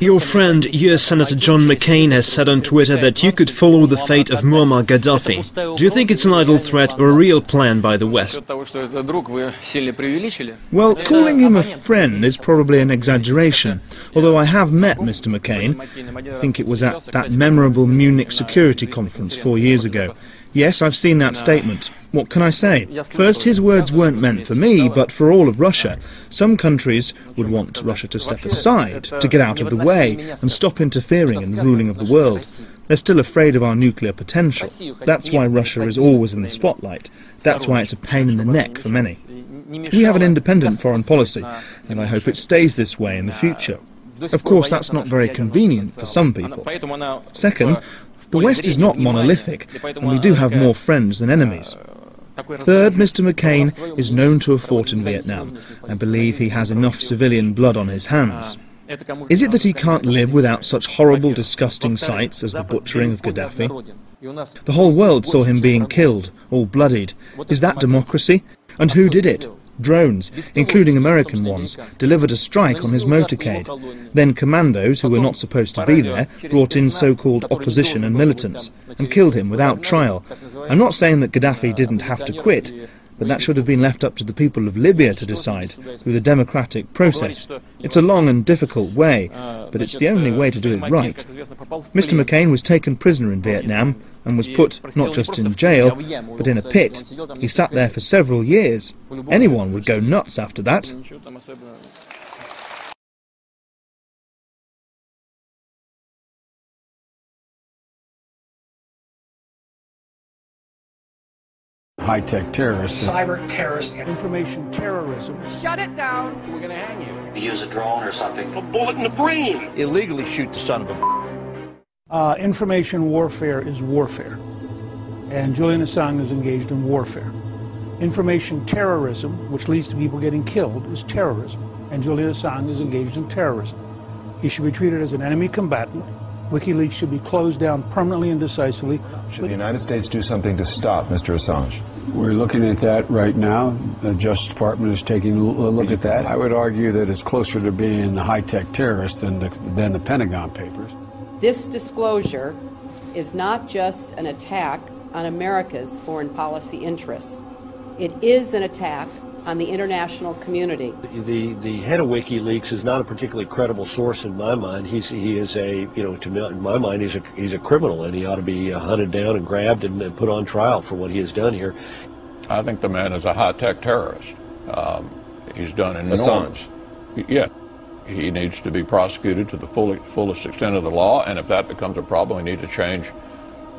Your friend, US Senator John McCain, has said on Twitter that you could follow the fate of Muammar Gaddafi. Do you think it's an idle threat or a real plan by the West? Well, calling him a friend is probably an exaggeration. Although I have met Mr. McCain, I think it was at that memorable Munich Security Conference four years ago. Yes, I've seen that statement. What can I say? First, his words weren't meant for me, but for all of Russia. Some countries would want Russia to step aside, to get out of the way, and stop interfering in the ruling of the world. They're still afraid of our nuclear potential. That's why Russia is always in the spotlight. That's why it's a pain in the neck for many. We have an independent foreign policy, and I hope it stays this way in the future. Of course, that's not very convenient for some people. Second, the West is not monolithic, and we do have more friends than enemies. Third, Mr. McCain is known to have fought in Vietnam. I believe he has enough civilian blood on his hands. Is it that he can't live without such horrible, disgusting sights as the butchering of Gaddafi? The whole world saw him being killed, all bloodied. Is that democracy? And who did it? Drones, including American ones, delivered a strike on his motorcade. Then commandos, who were not supposed to be there, brought in so-called opposition and militants, and killed him without trial. I'm not saying that Gaddafi didn't have to quit, but that should have been left up to the people of Libya to decide through the democratic process. It's a long and difficult way, but it's the only way to do it right. Mr. McCain was taken prisoner in Vietnam and was put not just in jail, but in a pit. He sat there for several years. Anyone would go nuts after that. High-tech terrorists. Cyber terrorist. Information terrorism. Shut it down. We're going to hang you. Use a drone or something. A bullet in the brain. Illegally shoot the son of a... Uh, information warfare is warfare. And Julian Assange is engaged in warfare. Information terrorism, which leads to people getting killed, is terrorism. And Julian Assange is engaged in terrorism. He should be treated as an enemy combatant WikiLeaks should be closed down permanently and decisively. Should the United States do something to stop Mr. Assange? We're looking at that right now. The Justice Department is taking a look at that. I would argue that it's closer to being a high-tech terrorist than the, than the Pentagon Papers. This disclosure is not just an attack on America's foreign policy interests. It is an attack on the international community. The the head of WikiLeaks is not a particularly credible source in my mind. He's he is a you know to me, in my mind he's a he's a criminal and he ought to be hunted down and grabbed and, and put on trial for what he has done here. I think the man is a high-tech terrorist. Um, he's done enormous. Assange. Yeah. He needs to be prosecuted to the full, fullest extent of the law, and if that becomes a problem, we need to change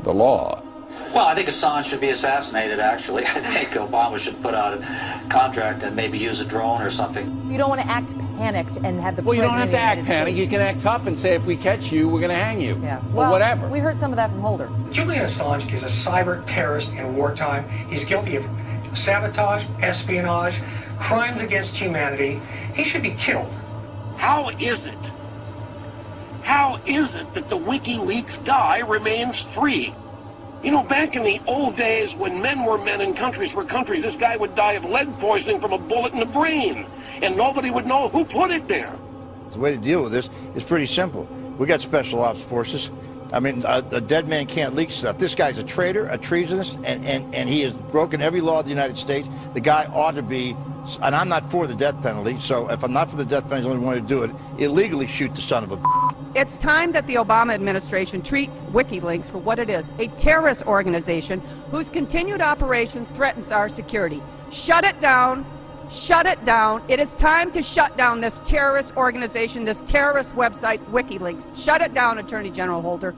the law. Well, I think Assange should be assassinated, actually. I think Obama should put out a contract and maybe use a drone or something. You don't want to act panicked and have the Well, you don't have to act panicked. You can act tough and say, if we catch you, we're going to hang you. Yeah. Well, or whatever. We heard some of that from Holder. Julian Assange is a cyber terrorist in wartime. He's guilty of sabotage, espionage, crimes against humanity. He should be killed. How is it? How is it that the WikiLeaks guy remains free? You know, back in the old days when men were men and countries were countries, this guy would die of lead poisoning from a bullet in the brain, and nobody would know who put it there. The way to deal with this is pretty simple. We got special ops forces. I mean, a, a, dead man can't leak stuff. This guy's a traitor, a treasonous, and, and, and he has broken every law of the United States. The guy ought to be, and I'm not for the death penalty, so if I'm not for the death penalty, the only one to do it, illegally shoot the son of a It's time that the Obama administration treats WikiLeaks for what it is, a terrorist organization whose continued operation threatens our security. Shut it down. Shut it down. It is time to shut down this terrorist organization, this terrorist website, WikiLeaks. Shut it down, Attorney General Holder.